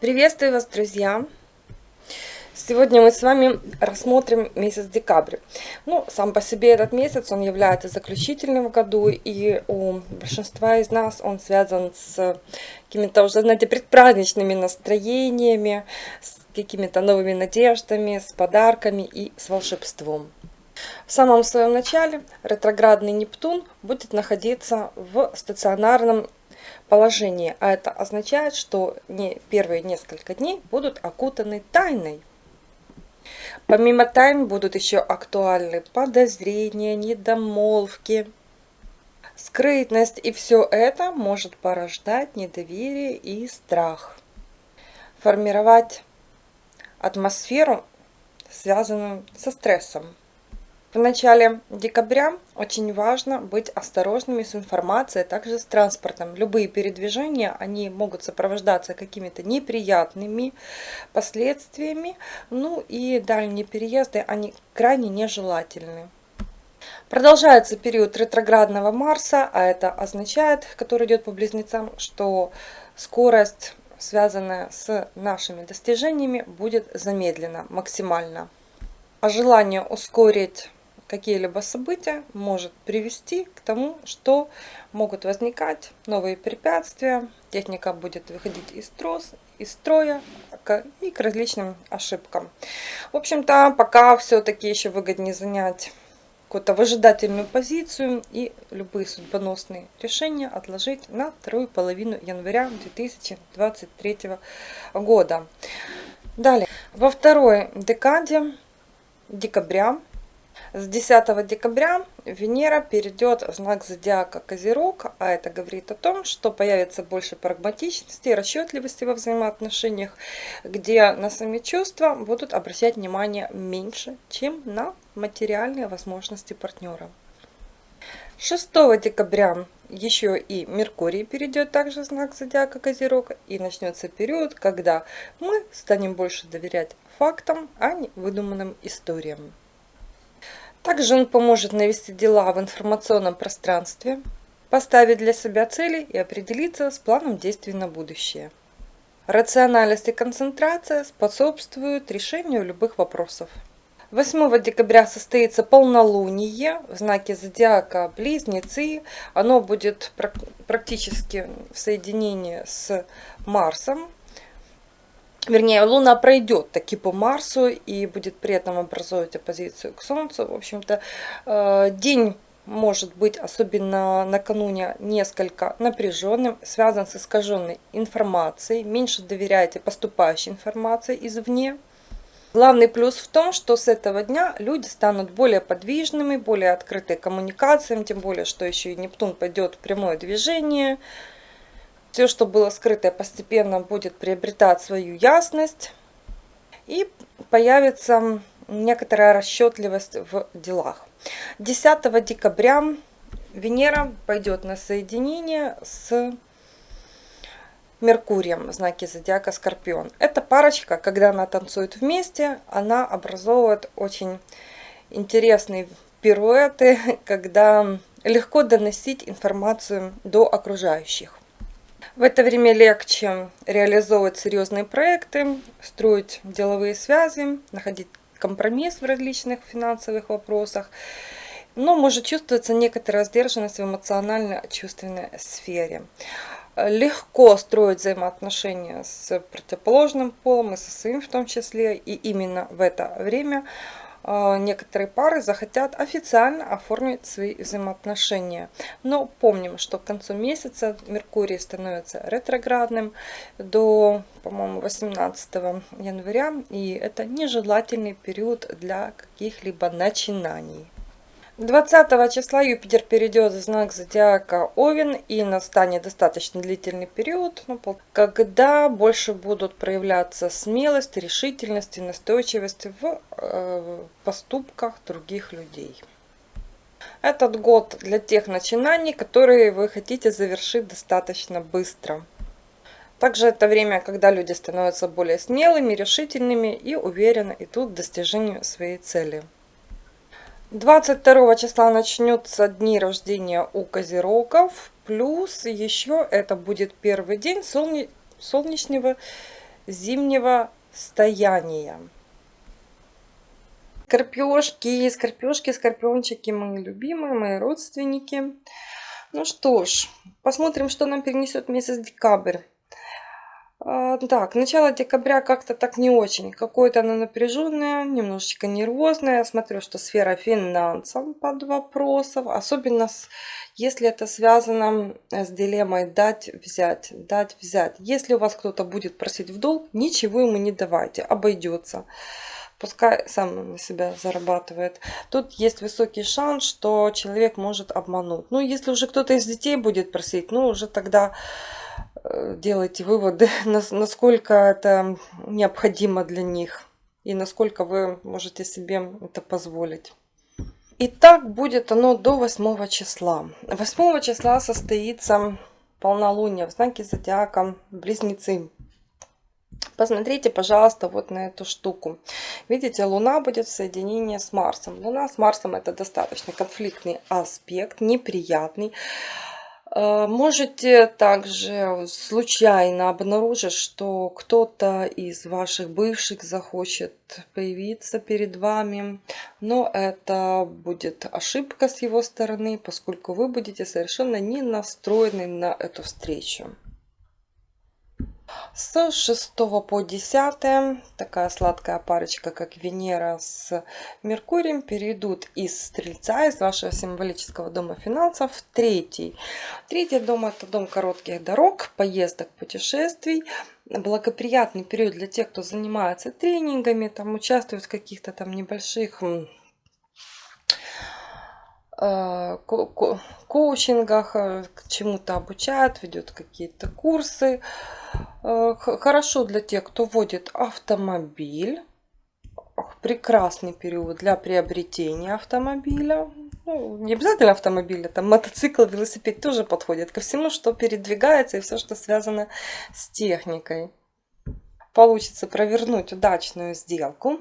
Приветствую вас, друзья! Сегодня мы с вами рассмотрим месяц декабрь. Ну, сам по себе этот месяц, он является заключительным в году, и у большинства из нас он связан с какими-то уже, знаете, предпраздничными настроениями, с какими-то новыми надеждами, с подарками и с волшебством. В самом своем начале ретроградный Нептун будет находиться в стационарном положении, а это означает, что не первые несколько дней будут окутаны тайной. Помимо тайн будут еще актуальны подозрения, недомолвки, скрытность, и все это может порождать недоверие и страх. Формировать атмосферу, связанную со стрессом. В начале декабря очень важно быть осторожными с информацией, а также с транспортом. Любые передвижения, они могут сопровождаться какими-то неприятными последствиями, ну и дальние переезды, они крайне нежелательны. Продолжается период ретроградного Марса, а это означает, который идет по близнецам, что скорость, связанная с нашими достижениями, будет замедлена максимально. А желание ускорить какие-либо события может привести к тому, что могут возникать новые препятствия, техника будет выходить из, трос, из строя и к различным ошибкам. В общем-то, пока все-таки еще выгоднее занять какую-то выжидательную позицию и любые судьбоносные решения отложить на вторую половину января 2023 года. Далее, во второй декаде декабря с 10 декабря Венера перейдет в знак зодиака Козерог, а это говорит о том, что появится больше прагматичности расчетливости во взаимоотношениях, где на сами чувства будут обращать внимание меньше, чем на материальные возможности партнера. 6 декабря еще и Меркурий перейдет также в знак зодиака Козерог и начнется период, когда мы станем больше доверять фактам, а не выдуманным историям. Также он поможет навести дела в информационном пространстве, поставить для себя цели и определиться с планом действий на будущее. Рациональность и концентрация способствуют решению любых вопросов. 8 декабря состоится полнолуние в знаке зодиака Близнецы. Оно будет практически в соединении с Марсом, вернее, Луна пройдет таки по Марсу и будет при этом образовывать оппозицию к Солнцу. В общем-то, э, день может быть, особенно накануне, несколько напряженным, связан с искаженной информацией. Меньше доверяйте поступающей информации извне. Главный плюс в том, что с этого дня люди станут более подвижными, более открыты коммуникациям, тем более, что еще и Нептун пойдет в прямое движение – все, что было скрытое, постепенно будет приобретать свою ясность. И появится некоторая расчетливость в делах. 10 декабря Венера пойдет на соединение с Меркурием в знаке зодиака Скорпион. Эта парочка, когда она танцует вместе, она образовывает очень интересные пируэты, когда легко доносить информацию до окружающих. В это время легче реализовывать серьезные проекты, строить деловые связи, находить компромисс в различных финансовых вопросах. Но может чувствоваться некоторая сдержанность в эмоционально-чувственной сфере. Легко строить взаимоотношения с противоположным полом и со своим в том числе. И именно в это время некоторые пары захотят официально оформить свои взаимоотношения. Но помним, что к концу месяца Меркурий становится ретроградным до, по-моему, 18 января. И это нежелательный период для каких-либо начинаний. 20 числа Юпитер перейдет в знак зодиака Овен и настанет достаточно длительный период, ну, когда больше будут проявляться смелость, решительность и настойчивость в поступках других людей. Этот год для тех начинаний, которые вы хотите завершить достаточно быстро. Также это время, когда люди становятся более смелыми, решительными и уверенно идут к достижению своей цели. 22 числа начнется дни рождения у козерогов. Плюс еще это будет первый день солне... солнечного зимнего стояния. Скорпёшки, скорпёшки, скорпиончики, мои любимые, мои родственники. Ну что ж, посмотрим, что нам перенесет месяц декабрь. А, так, начало декабря как-то так не очень. Какое-то оно напряженное, немножечко нервозное. Я смотрю, что сфера финансов под вопросом. Особенно с, если это связано с дилеммой дать, взять, дать, взять. Если у вас кто-то будет просить в долг, ничего ему не давайте, обойдется пускай сам на себя зарабатывает. Тут есть высокий шанс, что человек может обмануть. Ну, если уже кто-то из детей будет просить, ну, уже тогда э, делайте выводы, насколько это необходимо для них и насколько вы можете себе это позволить. И так будет оно до 8 числа. 8 числа состоится полнолуние в знаке зодиака Близнецы. Посмотрите, пожалуйста, вот на эту штуку. Видите, Луна будет в соединении с Марсом. Луна с Марсом это достаточно конфликтный аспект, неприятный. Э, можете также случайно обнаружить, что кто-то из ваших бывших захочет появиться перед вами, но это будет ошибка с его стороны, поскольку вы будете совершенно не настроены на эту встречу. С 6 по 10 такая сладкая парочка, как Венера с Меркурием, перейдут из Стрельца, из вашего символического дома финансов, в третий. Третий дом – это дом коротких дорог, поездок, путешествий. Благоприятный период для тех, кто занимается тренингами, там участвует в каких-то там небольших э, коучингах, э, к чему-то обучают, ведет какие-то курсы. Э, хорошо для тех, кто водит автомобиль. Прекрасный период для приобретения автомобиля. Ну, не обязательно автомобиля, там мотоцикл, велосипед тоже подходит ко всему, что передвигается и все, что связано с техникой. Получится провернуть удачную сделку.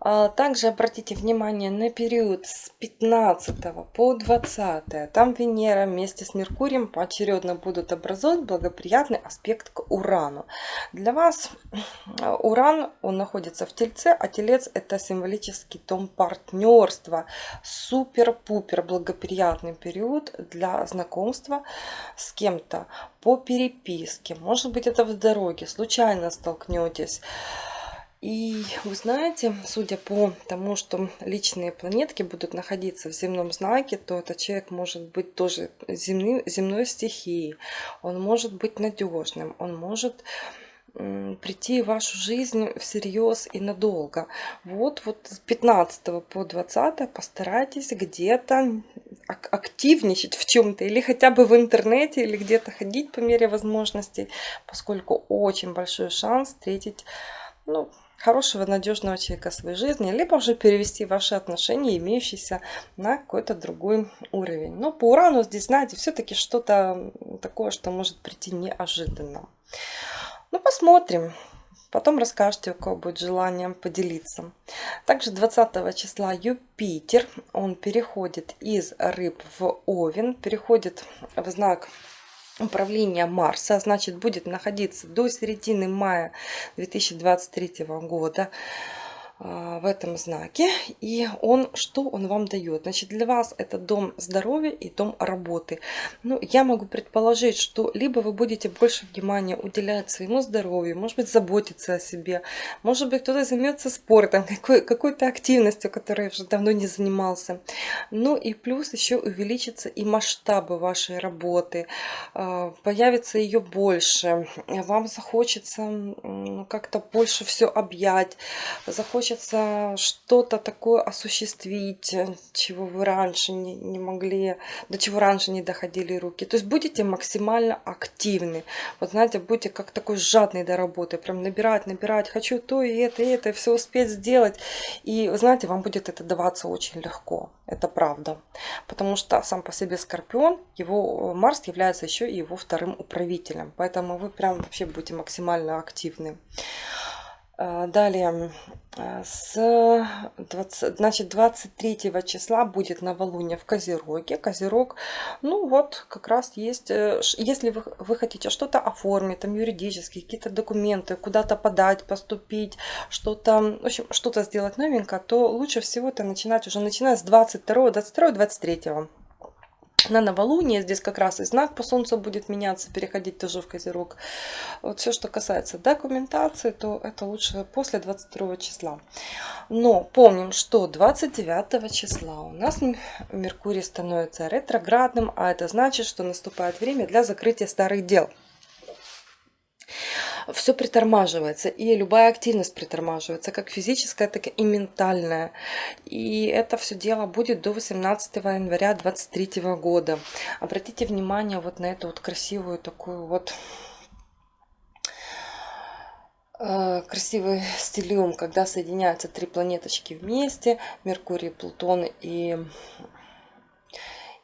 А, также обратите внимание на период с 15 по 20. Там Венера вместе с Меркурием поочередно будут образовать благоприятный аспект к Урану. Для вас Уран, он находится в Тельце, а Телец это символический дом партнерства. Супер-пупер благоприятный период для знакомства с кем-то по переписке. Может быть это в дороге, случайно столкнетесь. И вы знаете, судя по тому, что личные планетки будут находиться в земном знаке, то этот человек может быть тоже земной, земной стихией. Он может быть надежным, он может прийти в вашу жизнь всерьез и надолго. Вот, вот с 15 по 20 постарайтесь где-то активничать в чем-то, или хотя бы в интернете, или где-то ходить по мере возможностей, поскольку очень большой шанс встретить ну, хорошего, надежного человека в своей жизни, либо уже перевести ваши отношения, имеющиеся на какой-то другой уровень. Но по урану здесь, знаете, все-таки что-то такое, что может прийти неожиданно. Ну, посмотрим. Потом расскажете, у кого будет желание поделиться. Также 20 числа Юпитер, он переходит из рыб в овен, переходит в знак управления Марса, значит, будет находиться до середины мая 2023 года. А, в этом знаке. И он, что он вам дает? Значит, для вас это дом здоровья и дом работы. Ну, я могу предположить, что либо вы будете больше внимания уделять своему здоровью, может быть, заботиться о себе, может быть, кто-то займется спортом, какой, какой-то активностью, которой уже давно не занимался. Ну и плюс еще увеличится и масштабы вашей работы, а, появится ее больше, вам захочется как-то больше все объять, захочется хочется что-то такое осуществить, чего вы раньше не, не могли, до чего раньше не доходили руки. То есть будете максимально активны. Вот знаете, будете как такой жадный до работы, прям набирать, набирать, хочу то и это, и это, все успеть сделать. И знаете, вам будет это даваться очень легко. Это правда. Потому что сам по себе Скорпион, его Марс является еще и его вторым управителем. Поэтому вы прям вообще будете максимально активны. А, далее, а, с 20, значит, 23 числа будет новолуние в Козероге. Козерог, ну вот, как раз есть, э, если вы, вы хотите что-то оформить, там юридические, какие-то документы, куда-то подать, поступить, что-то, в общем, что-то сделать новенькое, то лучше всего это начинать уже начиная с 22, 22, 23 на новолуние. Здесь как раз и знак по солнцу будет меняться, переходить тоже в козерог. Вот все, что касается документации, то это лучше после 22 числа. Но помним, что 29 числа у нас Меркурий становится ретроградным, а это значит, что наступает время для закрытия старых дел все притормаживается, и любая активность притормаживается, как физическая, так и ментальная. И это все дело будет до 18 января 2023 года. Обратите внимание вот на эту вот красивую такую вот э, красивый стилиум, когда соединяются три планеточки вместе, Меркурий, Плутон и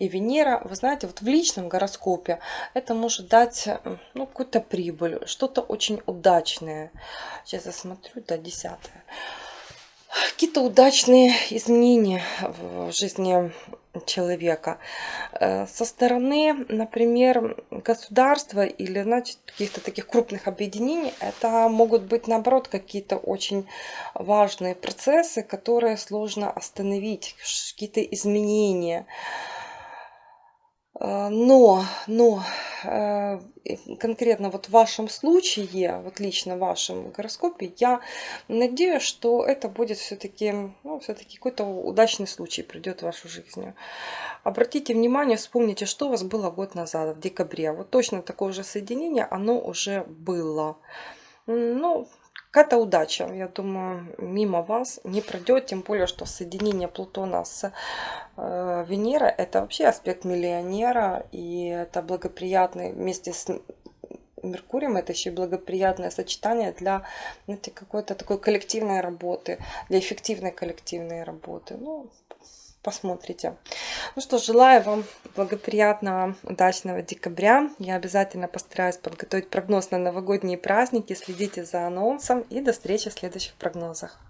и Венера, вы знаете, вот в личном гороскопе это может дать ну, какую-то прибыль, что-то очень удачное. Сейчас я смотрю, да, десятое. Какие-то удачные изменения в жизни человека. Э, со стороны, например, государства или значит, каких-то таких крупных объединений, это могут быть, наоборот, какие-то очень важные процессы, которые сложно остановить, какие-то изменения. А, но, но э, конкретно вот в вашем случае, вот лично в вашем гороскопе, я надеюсь, что это будет все-таки ну, все какой-то удачный случай придет в вашу жизнь. Обратите внимание, вспомните, что у вас было год назад, в декабре. Вот точно такое же соединение, оно уже было. Ну, какая-то удача, я думаю, мимо вас не пройдет, тем более, что соединение Плутона с э, Венерой это вообще аспект миллионера, и это благоприятный вместе с Меркурием, это еще и благоприятное сочетание для какой-то такой коллективной работы, для эффективной коллективной работы. Ну, посмотрите. Ну что, желаю вам благоприятного, удачного декабря. Я обязательно постараюсь подготовить прогноз на новогодние праздники. Следите за анонсом и до встречи в следующих прогнозах.